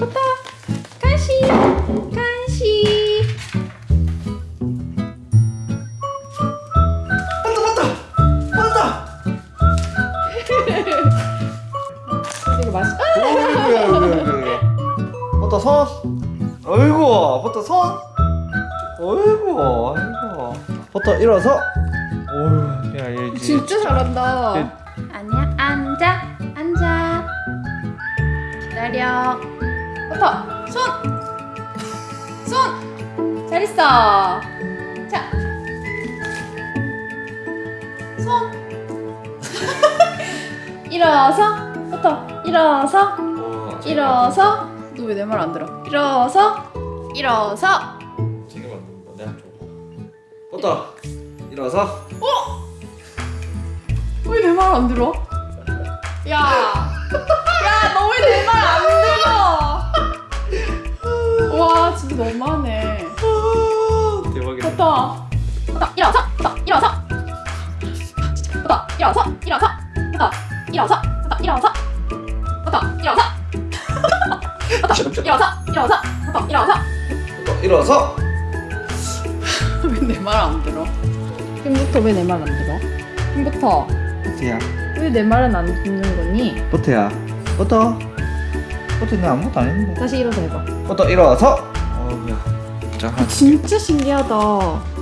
버터 간식 간식. 왔다 왔다. 왔다. 이거 맛있 어이구야 어이구야 버터 손 어이구 버터 손 어이구 아이고 버터 일어서. 어휴 야얘 진짜 잘한다. 예. 손 손! 잘했어. 자 손. 일어서. 버터 일어서. 어, 일어서. 너 왜 내 말 안 들어? 일어서. 일어서. 지금 안 된다 내가 줘 버터 일어서. 왜내 말 안 들어? 야, 야, 너 왜 내 말 안 들어? 와, 진짜 너무하네. 대박이다 버터, 버터, 일어서, 버터, 일어서. 버터, 일어서, 일어서. 버터, 일어서, 버터, 일어서. 버터, 일어서. 버터, 일어서, 일어서. 버터, 일어서. 버터 일어서 왜 내 말 안 들어? 힘부터 왜 내 말 안 들어? 힘부터 버터야 왜 내 말은 안 듣는 거니? 버터야 버 터 버터 내가 아무것도 안 했는데 다시 일어서 해봐. 버터 일어서 어우야 진짜 신기하다.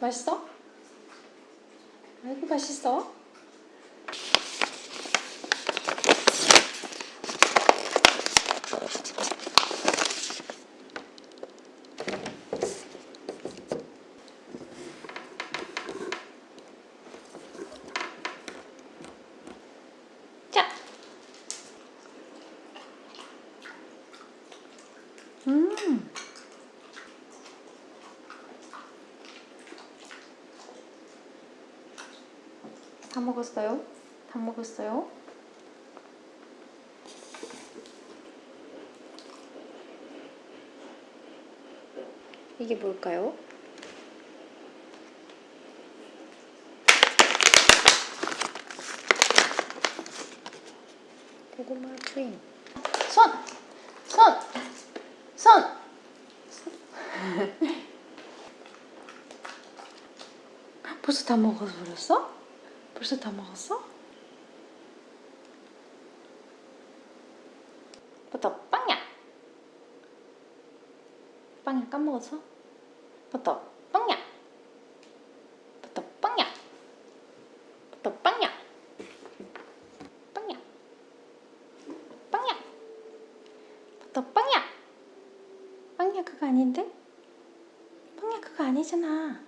맛있어? 아이고 맛있어. 자. 음. 다 먹었어요? 다 먹었어요? 이게 뭘까요? 고구마 트임. 손! 손! 손! 벌써 다 먹어버렸어? 벌써 다 먹었어? 버터 빵야! 빵야 까먹었어? 버터 빵야! 버터 빵야! 버터 빵야! 빵야! 빵야! 버터 빵야! 빵야 그거 아닌데? 빵야 그거 아니잖아.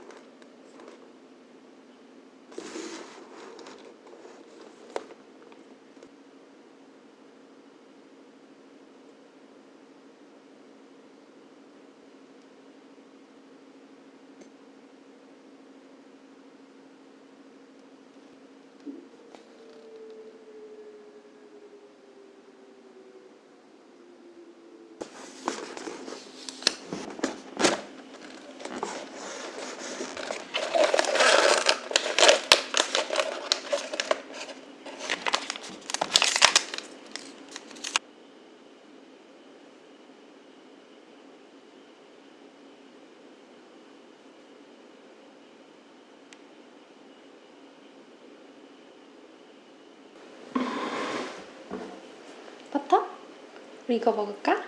우리 이거 먹을까?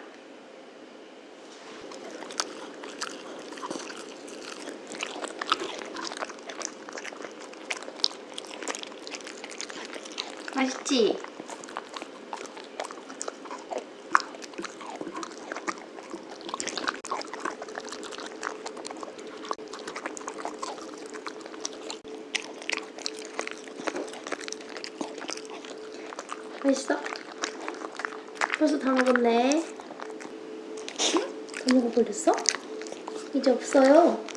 맛있지? 맛있어? 벌써 다 먹었네. 다 먹어버렸어? 이제 없어요.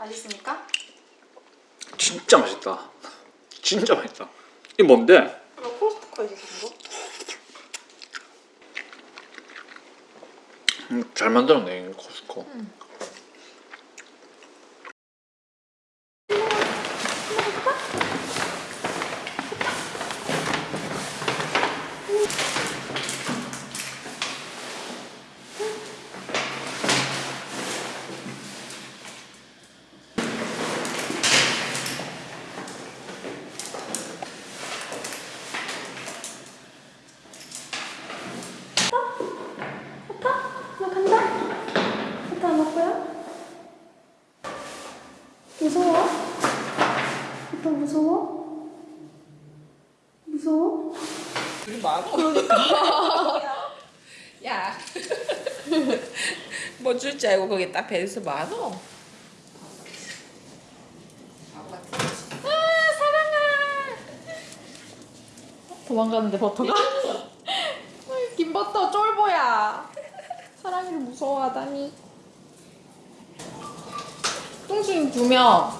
맛있습니까? 진짜 맛있다. 진짜 맛있다. 이게 뭔데? 이거 코스트코에서 산 거? 음, 잘 만들었네 이거 코스코. 나 간다. 갔다 안 먹고요? 무서워? 오빠 무서워? 무서워? 우리 마고 야. 뭐 줄줄 알고 거기 딱 배에서 많어. 도망가는데 버터가? 김 버터 쫄보야. 사랑이를 무서워하다니. 뚱순이 두 명.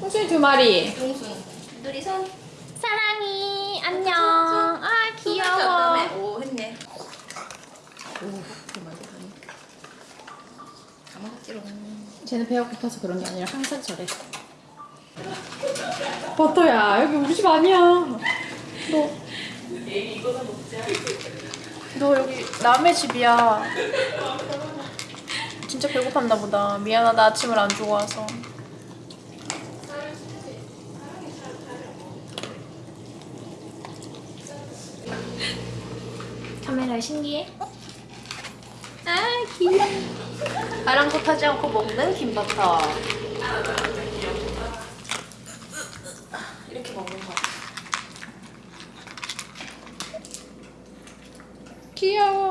뚱순이 두 마리. 둘이 손 사랑이 안녕. 아 귀여워. 오 했네 오 그만 그만 가만히지롱 쟤는 배가 고파서 그런 게 아니라 항상 저래. 버터야 여기 우리 집 아니야. 너. 너 여기 남의 집이야. 진짜 배고팠나 보다. 미안하다 아침을 안 주고 와서. 카메라 신기해? 아 귀여워. 아랑곳하지 않고 먹는 김버터. 이렇게 먹는 거. 귀여워.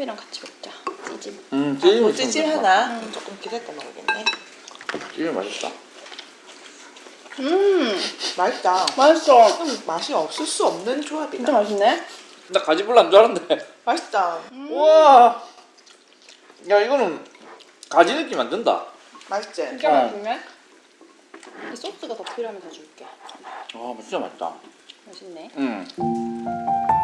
튀김이랑 같이 먹자. 찌짐. 음 아, 찌짐 뭐 찌짐 하나? 조금 기다렸다 먹어야겠네. 찌짐 맛있다. 음, 맛있다. 맛있어. 음, 맛이 없을 수 없는 조합이다. 진짜 맛있네. 나 가지불 안줄 알았는데. 맛있다. 우와. 야 이거는 가지 느낌 안 든다. 맛있지? 진짜 어. 맛있네. 이 소스가 더 필요하면 더 줄게. 아 진짜 맛있다. 맛있네. 음.